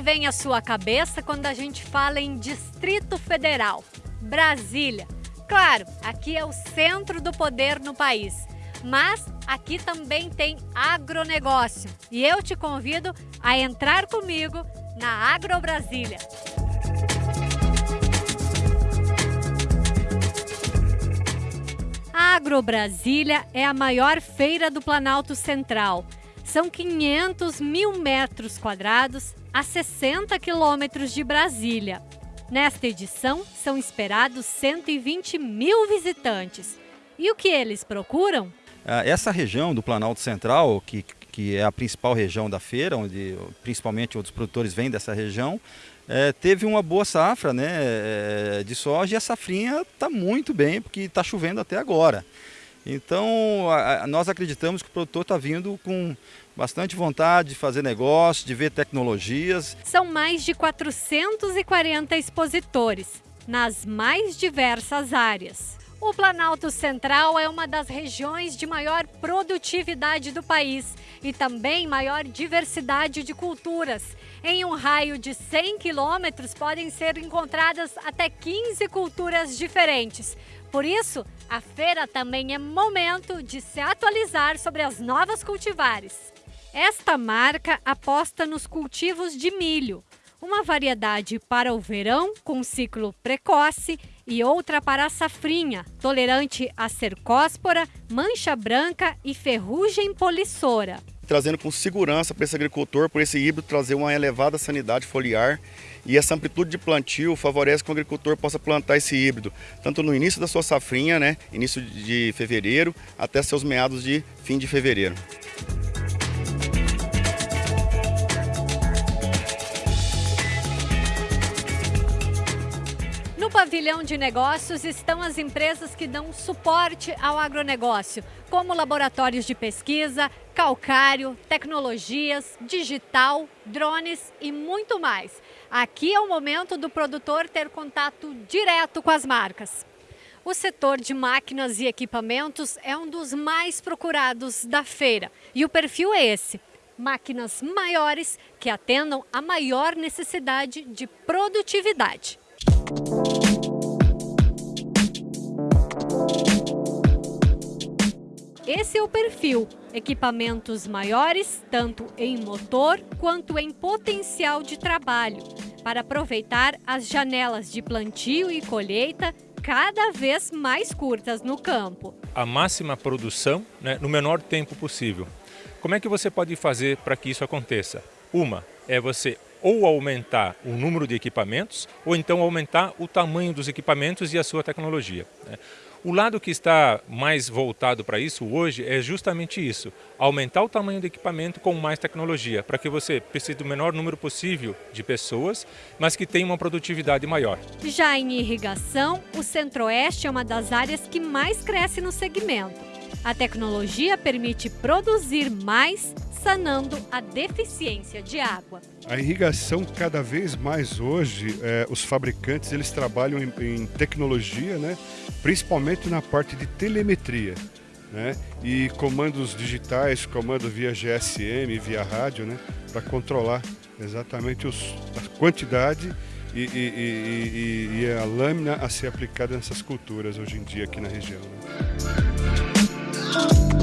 vem à sua cabeça quando a gente fala em Distrito Federal? Brasília. Claro, aqui é o centro do poder no país. Mas aqui também tem agronegócio. E eu te convido a entrar comigo na Agro Brasília. A Agro Brasília é a maior feira do Planalto Central. São 500 mil metros quadrados a 60 quilômetros de Brasília. Nesta edição, são esperados 120 mil visitantes. E o que eles procuram? Ah, essa região do Planalto Central, que, que é a principal região da feira, onde principalmente outros produtores vêm dessa região, é, teve uma boa safra né, é, de soja e a safrinha está muito bem, porque está chovendo até agora. Então, a, a, nós acreditamos que o produtor está vindo com bastante vontade de fazer negócio, de ver tecnologias. São mais de 440 expositores, nas mais diversas áreas. O Planalto Central é uma das regiões de maior produtividade do país e também maior diversidade de culturas. Em um raio de 100 quilômetros podem ser encontradas até 15 culturas diferentes. Por isso, a feira também é momento de se atualizar sobre as novas cultivares. Esta marca aposta nos cultivos de milho, uma variedade para o verão com ciclo precoce e outra para a safrinha, tolerante a cercóspora, mancha branca e ferrugem polissora. Trazendo com segurança para esse agricultor, por esse híbrido trazer uma elevada sanidade foliar e essa amplitude de plantio favorece que o agricultor possa plantar esse híbrido, tanto no início da sua safrinha, né, início de fevereiro, até seus meados de fim de fevereiro. Pavilhão de negócios estão as empresas que dão suporte ao agronegócio, como laboratórios de pesquisa, calcário, tecnologias, digital, drones e muito mais. Aqui é o momento do produtor ter contato direto com as marcas. O setor de máquinas e equipamentos é um dos mais procurados da feira e o perfil é esse: máquinas maiores que atendam a maior necessidade de produtividade. Esse é o perfil. Equipamentos maiores, tanto em motor quanto em potencial de trabalho, para aproveitar as janelas de plantio e colheita cada vez mais curtas no campo. A máxima produção né, no menor tempo possível. Como é que você pode fazer para que isso aconteça? Uma é você ou aumentar o número de equipamentos ou então aumentar o tamanho dos equipamentos e a sua tecnologia. Né? O lado que está mais voltado para isso hoje é justamente isso, aumentar o tamanho do equipamento com mais tecnologia, para que você precise do menor número possível de pessoas, mas que tenha uma produtividade maior. Já em irrigação, o Centro-Oeste é uma das áreas que mais cresce no segmento. A tecnologia permite produzir mais sanando a deficiência de água. A irrigação cada vez mais hoje, é, os fabricantes eles trabalham em, em, tecnologia, né? principalmente na parte de telemetria. Né? E comandos digitais, comando via GSM, via rádio, né? para controlar exatamente os, a quantidade e, e, e, e, a lâmina a ser aplicada nessas culturas hoje em dia aqui na região. Né? Oh,